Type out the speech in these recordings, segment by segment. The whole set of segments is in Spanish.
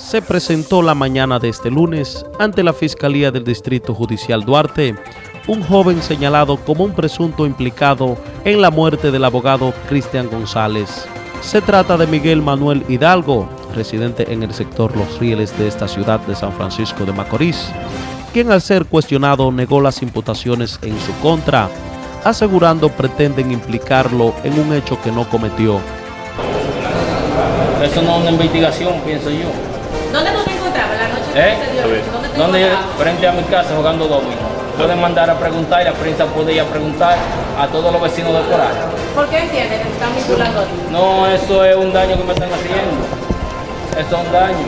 se presentó la mañana de este lunes ante la Fiscalía del Distrito Judicial Duarte un joven señalado como un presunto implicado en la muerte del abogado Cristian González. Se trata de Miguel Manuel Hidalgo, residente en el sector Los Rieles de esta ciudad de San Francisco de Macorís, quien al ser cuestionado negó las imputaciones en su contra, asegurando pretenden implicarlo en un hecho que no cometió. Eso no es una investigación, pienso yo. ¿Dónde tú te encontrabas la noche que ¿Eh? sucedió? ¿Dónde te encontrabas? frente a mi casa jugando domino. Pueden mandar a preguntar y la prensa puede ir a preguntar a todos los vecinos de por ahí. ¿Por qué entiendes que están vinculando? No, eso es un daño que me están haciendo. Eso es un daño.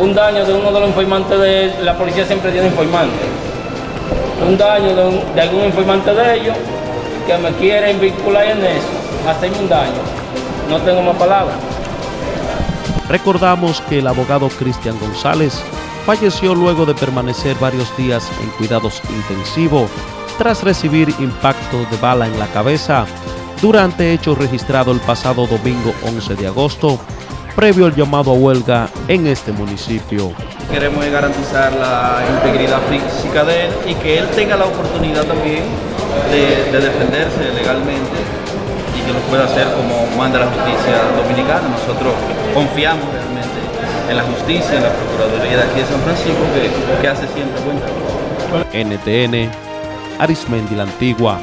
Un daño de uno de los informantes de... La policía siempre tiene informantes. Un daño de, un- de algún informante de ellos que me quieren vincular en eso. Hacerme un daño. No tengo más palabras. Recordamos que el abogado Cristian González falleció luego de permanecer varios días en cuidados intensivos tras recibir impacto de bala en la cabeza durante hecho registrado el pasado domingo 11 de agosto, previo al llamado a huelga en este municipio. Queremos garantizar la integridad física de él y que él tenga la oportunidad también de, de defenderse legalmente y que lo pueda hacer como manda la justicia dominicana. Nosotros confiamos realmente en la justicia, en la Procuraduría de aquí de San Francisco, que, que hace siempre buen trabajo. NTN, Arismendi la Antigua.